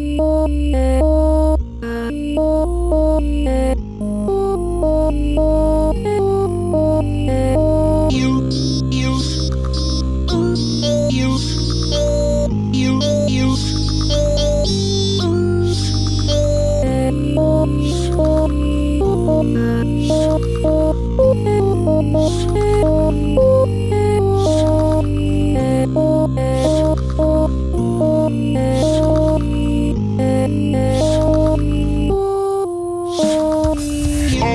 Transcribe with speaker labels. Speaker 1: yeah.